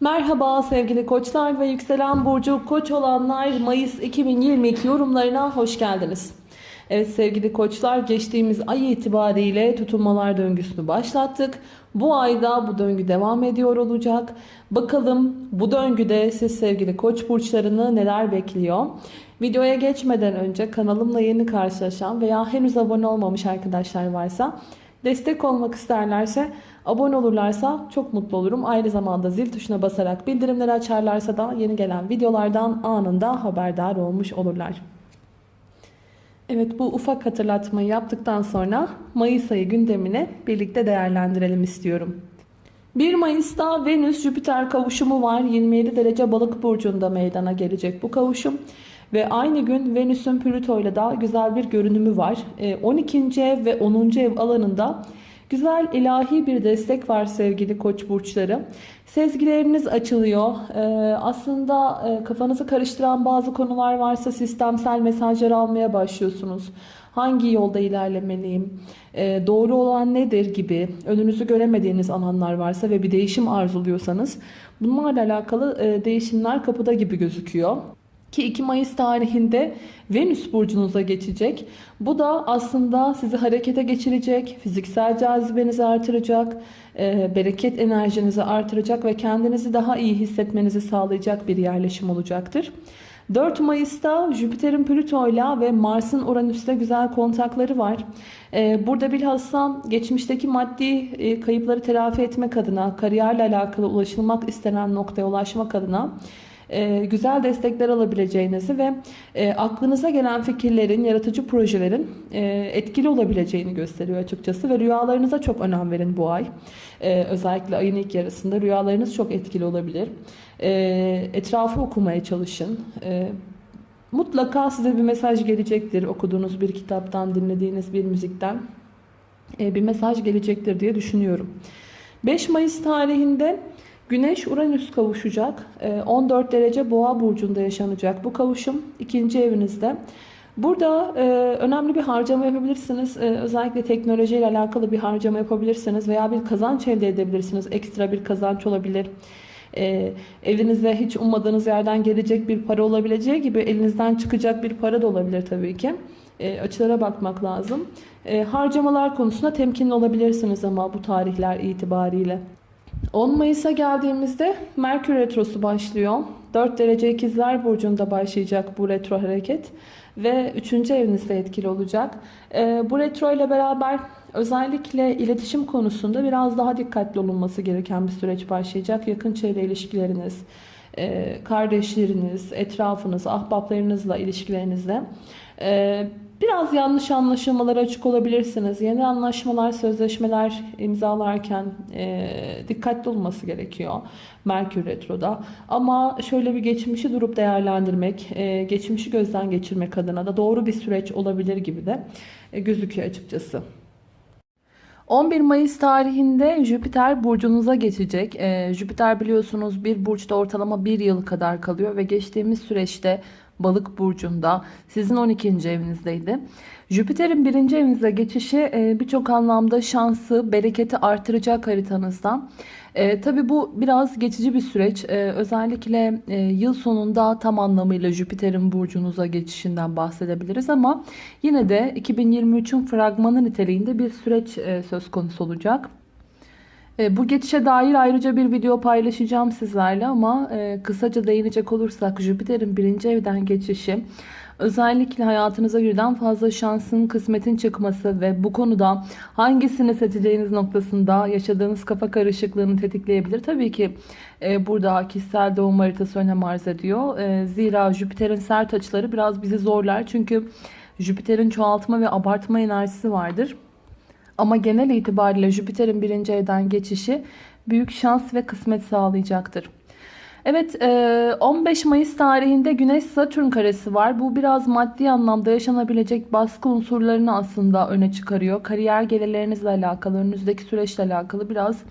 Merhaba sevgili koçlar ve yükselen burcu koç olanlar Mayıs 2022 yorumlarına hoş geldiniz. Evet sevgili koçlar geçtiğimiz ay itibariyle tutulmalar döngüsünü başlattık. Bu ayda bu döngü devam ediyor olacak. Bakalım bu döngüde siz sevgili koç burçlarını neler bekliyor? Videoya geçmeden önce kanalımla yeni karşılaşan veya henüz abone olmamış arkadaşlar varsa destek olmak isterlerse abone olurlarsa çok mutlu olurum. Aynı zamanda zil tuşuna basarak bildirimleri açarlarsa da yeni gelen videolardan anında haberdar olmuş olurlar. Evet bu ufak hatırlatmayı yaptıktan sonra Mayıs ayı gündemini birlikte değerlendirelim istiyorum. 1 Mayıs'ta Venüs-Jüpiter kavuşumu var. 27 derece balık burcunda meydana gelecek bu kavuşum. Ve aynı gün Venüs'ün Plüto ile de güzel bir görünümü var. 12. ev ve 10. ev alanında güzel ilahi bir destek var sevgili koç burçları. Sezgileriniz açılıyor. Ee, aslında e, kafanızı karıştıran bazı konular varsa sistemsel mesajlar almaya başlıyorsunuz. Hangi yolda ilerlemeliyim? Doğru olan nedir gibi önünüzü göremediğiniz alanlar varsa ve bir değişim arzuluyorsanız bunlarla alakalı e, değişimler kapıda gibi gözüküyor. Ki 2 Mayıs tarihinde Venüs burcunuza geçecek. Bu da aslında sizi harekete geçirecek, fiziksel cazibenizi artıracak, e, bereket enerjinizi artıracak ve kendinizi daha iyi hissetmenizi sağlayacak bir yerleşim olacaktır. 4 Mayıs'ta Jüpiter'in Plüto'yla ve Mars'ın Uranüs'le güzel kontakları var. E, burada bilhassa geçmişteki maddi e, kayıpları telafi etmek adına, kariyerle alakalı ulaşılmak istenen noktaya ulaşmak adına e, güzel destekler alabileceğinizi ve e, aklınıza gelen fikirlerin, yaratıcı projelerin e, etkili olabileceğini gösteriyor açıkçası ve rüyalarınıza çok önem verin bu ay. Özellikle ayın ilk yarısında rüyalarınız çok etkili olabilir. E, etrafı okumaya çalışın. Mutlaka size bir mesaj gelecektir okuduğunuz bir kitaptan, dinlediğiniz bir müzikten bir mesaj gelecektir diye düşünüyorum. 5 Mayıs tarihinde Güneş Uranüs kavuşacak. 14 derece boğa burcunda yaşanacak bu kavuşum ikinci evinizde. Burada e, önemli bir harcama yapabilirsiniz. E, özellikle teknoloji ile alakalı bir harcama yapabilirsiniz veya bir kazanç elde edebilirsiniz. Ekstra bir kazanç olabilir. E, elinizde hiç ummadığınız yerden gelecek bir para olabileceği gibi elinizden çıkacak bir para da olabilir tabii ki. E, açılara bakmak lazım. E, harcamalar konusunda temkinli olabilirsiniz ama bu tarihler itibariyle. 10 Mayıs'a geldiğimizde Merkür Retrosu başlıyor. 4 derece ikizler burcunda başlayacak bu retro hareket ve 3. evinizde etkili olacak. Ee, bu retro ile beraber özellikle iletişim konusunda biraz daha dikkatli olunması gereken bir süreç başlayacak. Yakın çevre ilişkileriniz, e, kardeşleriniz, etrafınız, ahbaplarınızla ilişkilerinizde e, Biraz yanlış anlaşılmalara açık olabilirsiniz. Yeni anlaşmalar, sözleşmeler imzalarken e, dikkatli olması gerekiyor Merkür Retro'da. Ama şöyle bir geçmişi durup değerlendirmek, e, geçmişi gözden geçirmek adına da doğru bir süreç olabilir gibi de e, gözüküyor açıkçası. 11 Mayıs tarihinde Jüpiter burcunuza geçecek. Ee, Jüpiter biliyorsunuz bir burçta ortalama bir yıl kadar kalıyor ve geçtiğimiz süreçte balık burcunda sizin 12. evinizdeydi. Jüpiter'in birinci evinize geçişi e, birçok anlamda şansı, bereketi artıracak haritanızda. E, Tabi bu biraz geçici bir süreç. E, özellikle e, yıl sonunda tam anlamıyla Jüpiter'in burcunuza geçişinden bahsedebiliriz ama yine de 2023'ün fragmanı niteliğinde bir süreç e, söz konusu olacak. E, bu geçişe dair ayrıca bir video paylaşacağım sizlerle ama e, kısaca değinecek olursak Jüpiter'in birinci evden geçişi özellikle hayatınıza birden fazla şansın, kısmetin çıkması ve bu konuda hangisini seçeceğiniz noktasında yaşadığınız kafa karışıklığını tetikleyebilir. Tabii ki e, burada kişisel doğum haritası önem arz ediyor. Zira Jüpiter'in sert açıları biraz bizi zorlar. Çünkü Jüpiter'in çoğaltma ve abartma enerjisi vardır. Ama genel itibariyle Jüpiter'in birinci evden geçişi büyük şans ve kısmet sağlayacaktır. Evet 15 e, Mayıs tarihinde Güneş Satürn karesi var. Bu biraz maddi anlamda yaşanabilecek baskı unsurlarını aslında öne çıkarıyor. Kariyer gelirlerinizle alakalı, önünüzdeki süreçle alakalı biraz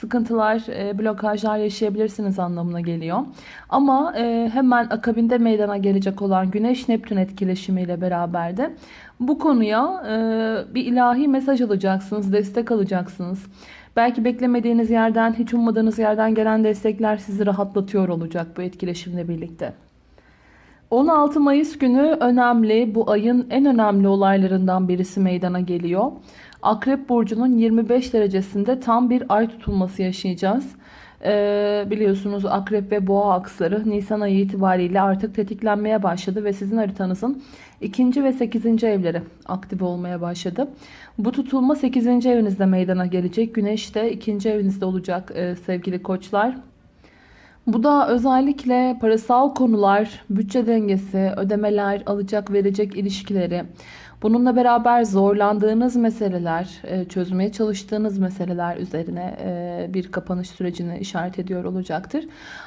sıkıntılar, e, blokajlar yaşayabilirsiniz anlamına geliyor. Ama e, hemen akabinde meydana gelecek olan Güneş-Neptün etkileşimiyle beraber de bu konuya e, bir ilahi mesaj alacaksınız, destek alacaksınız. Belki beklemediğiniz yerden, hiç ummadığınız yerden gelen destekler sizi rahatlatıyor olacak bu etkileşimle birlikte. 16 Mayıs günü önemli. Bu ayın en önemli olaylarından birisi meydana geliyor. Akrep Burcu'nun 25 derecesinde tam bir ay tutulması yaşayacağız. Ee, biliyorsunuz Akrep ve Boğa aksları Nisan ayı itibariyle artık tetiklenmeye başladı ve sizin haritanızın 2. ve 8. evleri aktif olmaya başladı. Bu tutulma 8. evinizde meydana gelecek. Güneş de 2. evinizde olacak e, sevgili koçlar. Bu da özellikle parasal konular, bütçe dengesi, ödemeler, alacak verecek ilişkileri, bununla beraber zorlandığınız meseleler, e, çözmeye çalıştığınız meseleler üzerine e, bir kapanış sürecini işaret ediyor olacaktır.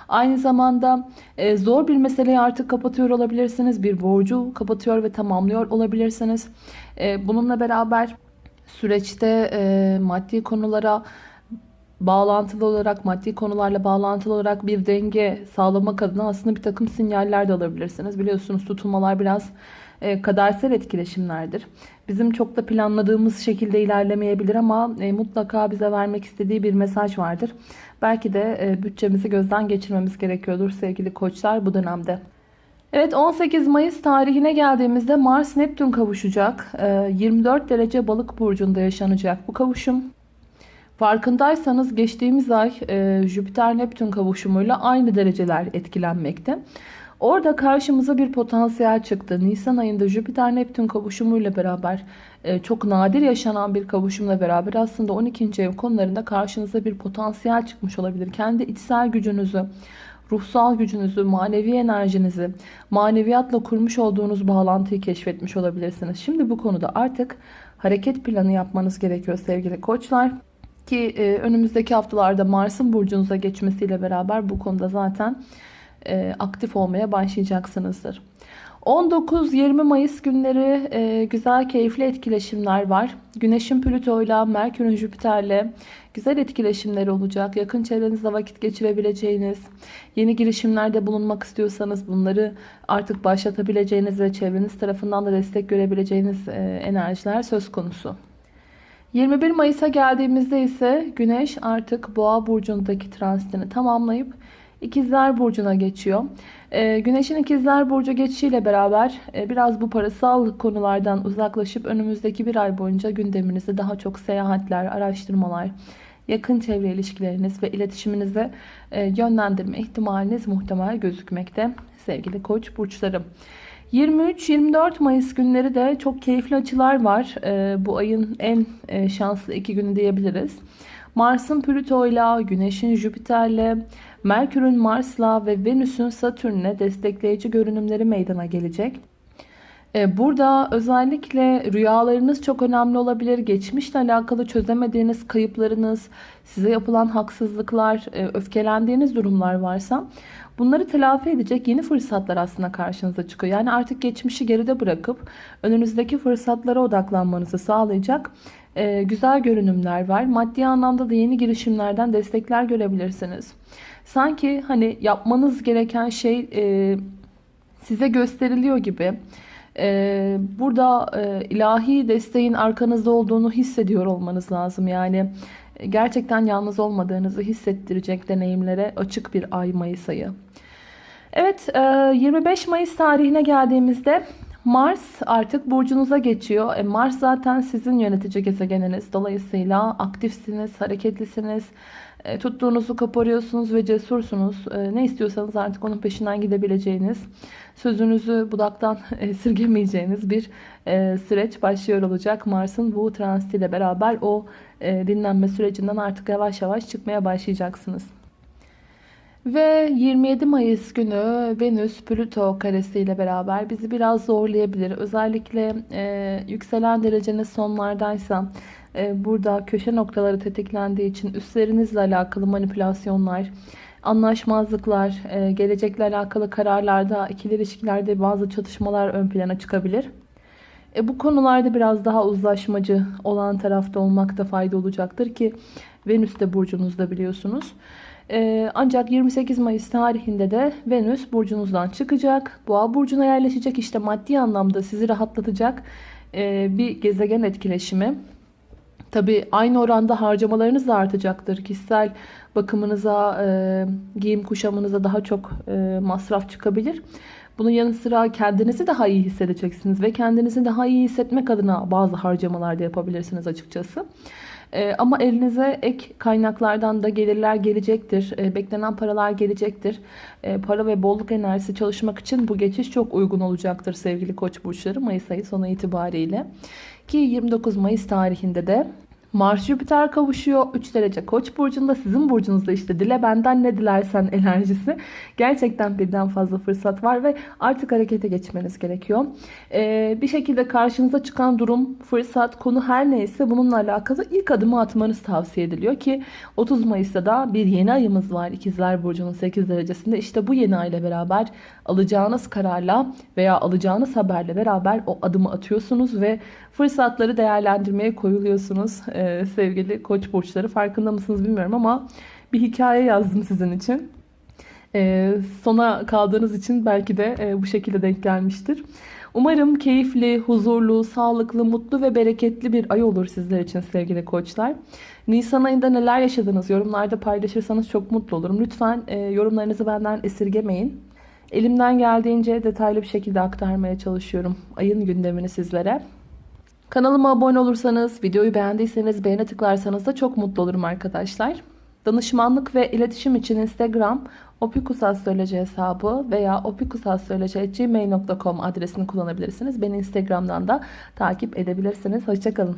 Aynı zamanda e, zor bir meseleyi artık kapatıyor olabilirsiniz. Bir borcu kapatıyor ve tamamlıyor olabilirsiniz. Bununla beraber süreçte maddi konulara bağlantılı olarak, maddi konularla bağlantılı olarak bir denge sağlamak adına aslında bir takım sinyaller de alabilirsiniz. Biliyorsunuz tutulmalar biraz e, kadersel etkileşimlerdir. Bizim çok da planladığımız şekilde ilerlemeyebilir ama e, mutlaka bize vermek istediği bir mesaj vardır. Belki de e, bütçemizi gözden geçirmemiz gerekiyordur sevgili koçlar bu dönemde. Evet 18 Mayıs tarihine geldiğimizde Mars Neptün kavuşacak. 24 e, derece balık burcunda yaşanacak bu kavuşum. Farkındaysanız geçtiğimiz ay e, Jüpiter-Neptün kavuşumuyla aynı dereceler etkilenmekte. Orada karşımıza bir potansiyel çıktı. Nisan ayında Jüpiter-Neptün kavuşumuyla beraber e, çok nadir yaşanan bir kavuşumla beraber aslında 12. ev konularında karşınıza bir potansiyel çıkmış olabilir. Kendi içsel gücünüzü, ruhsal gücünüzü, manevi enerjinizi, maneviyatla kurmuş olduğunuz bağlantıyı keşfetmiş olabilirsiniz. Şimdi bu konuda artık hareket planı yapmanız gerekiyor sevgili koçlar. Ki e, önümüzdeki haftalarda Mars'ın burcunuza geçmesiyle beraber bu konuda zaten e, aktif olmaya başlayacaksınızdır. 19-20 Mayıs günleri e, güzel keyifli etkileşimler var. Güneşin Plüto'yla, Merkür'ün Jüpiter'le güzel etkileşimler olacak. Yakın çevrenizde vakit geçirebileceğiniz, yeni girişimlerde bulunmak istiyorsanız bunları artık başlatabileceğiniz ve çevreniz tarafından da destek görebileceğiniz e, enerjiler söz konusu. 21 Mayıs'a geldiğimizde ise Güneş artık Boğa burcundaki transitini tamamlayıp İkizler Burcu'na geçiyor. Ee, Güneş'in İkizler Burcu geçişiyle beraber e, biraz bu parasal konulardan uzaklaşıp önümüzdeki bir ay boyunca gündeminizde daha çok seyahatler, araştırmalar, yakın çevre ilişkileriniz ve iletişiminize e, yönlendirme ihtimaliniz muhtemel gözükmekte sevgili koç burçlarım. 23-24 Mayıs günleri de çok keyifli açılar var. Ee, bu ayın en e, şanslı iki günü diyebiliriz. Mars'ın Plüto'yla, Güneş'in Jüpiter'le, Merkür'ün Mars'la ve Venüs'ün Satürn'le destekleyici görünümleri meydana gelecek. Ee, burada özellikle rüyalarınız çok önemli olabilir. Geçmişle alakalı çözemediğiniz kayıplarınız, size yapılan haksızlıklar, e, öfkelendiğiniz durumlar varsa bunları telafi edecek yeni fırsatlar aslında karşınıza çıkıyor. Yani artık geçmişi geride bırakıp önünüzdeki fırsatlara odaklanmanızı sağlayacak e, güzel görünümler var. Maddi anlamda da yeni girişimlerden destekler görebilirsiniz. Sanki hani yapmanız gereken şey e, size gösteriliyor gibi. E, burada e, ilahi desteğin arkanızda olduğunu hissediyor olmanız lazım. Yani gerçekten yalnız olmadığınızı hissettirecek deneyimlere açık bir ay Mayıs ayı. Evet 25 Mayıs tarihine geldiğimizde Mars artık burcunuza geçiyor. E Mars zaten sizin yönetici gezegeniniz. Dolayısıyla aktifsiniz, hareketlisiniz. E, tuttuğunuzu koparıyorsunuz ve cesursunuz. E, ne istiyorsanız artık onun peşinden gidebileceğiniz, sözünüzü budaktan esirgemeyeceğiniz bir e, süreç başlıyor olacak. Mars'ın bu transitiyle beraber o e, dinlenme sürecinden artık yavaş yavaş çıkmaya başlayacaksınız. Ve 27 Mayıs günü Venüs Plüto karesiyle beraber bizi biraz zorlayabilir. Özellikle e, yükselen dereceniz sonlardaysa e, burada köşe noktaları tetiklendiği için üstlerinizle alakalı manipülasyonlar, anlaşmazlıklar, e, gelecekle alakalı kararlarda, ikili ilişkilerde bazı çatışmalar ön plana çıkabilir. E, bu konularda biraz daha uzlaşmacı olan tarafta olmakta fayda olacaktır ki Venüs de burcunuzda biliyorsunuz. Ee, ancak 28 Mayıs tarihinde de Venüs burcunuzdan çıkacak. Boğa burcuna yerleşecek. İşte maddi anlamda sizi rahatlatacak e, bir gezegen etkileşimi. Tabii aynı oranda harcamalarınız da artacaktır. Kişisel bakımınıza, e, giyim kuşamınıza daha çok e, masraf çıkabilir. Bunun yanı sıra kendinizi daha iyi hissedeceksiniz ve kendinizi daha iyi hissetmek adına bazı harcamalar da yapabilirsiniz açıkçası. E, ama elinize ek kaynaklardan da gelirler gelecektir. E, beklenen paralar gelecektir. E, para ve bolluk enerjisi çalışmak için bu geçiş çok uygun olacaktır sevgili koç burçları Mayıs ayı sonu itibariyle. Ki 29 Mayıs tarihinde de Mars Jüpiter kavuşuyor. 3 derece Koç burcunda sizin burcunuzda işte dile benden ne dilersen enerjisi. Gerçekten birden fazla fırsat var ve artık harekete geçmeniz gerekiyor. Ee, bir şekilde karşınıza çıkan durum, fırsat, konu her neyse bununla alakalı ilk adımı atmanız tavsiye ediliyor ki 30 Mayıs'ta da bir yeni ayımız var. İkizler Burcu'nun 8 derecesinde. İşte bu yeni ay ile beraber alacağınız kararla veya alacağınız haberle beraber o adımı atıyorsunuz ve fırsatları değerlendirmeye koyuluyorsunuz ee, sevgili koç burçları. Farkında mısınız bilmiyorum ama bir hikaye yazdım sizin için. Ee, sona kaldığınız için belki de e, bu şekilde denk gelmiştir. Umarım keyifli, huzurlu, sağlıklı, mutlu ve bereketli bir ay olur sizler için sevgili koçlar. Nisan ayında neler yaşadınız yorumlarda paylaşırsanız çok mutlu olurum. Lütfen e, yorumlarınızı benden esirgemeyin. Elimden geldiğince detaylı bir şekilde aktarmaya çalışıyorum ayın gündemini sizlere. Kanalıma abone olursanız, videoyu beğendiyseniz beğene tıklarsanız da çok mutlu olurum arkadaşlar. Danışmanlık ve iletişim için Instagram opikusastroloji hesabı veya opikusastroloji.gmail.com adresini kullanabilirsiniz. Beni Instagram'dan da takip edebilirsiniz. Hoşçakalın.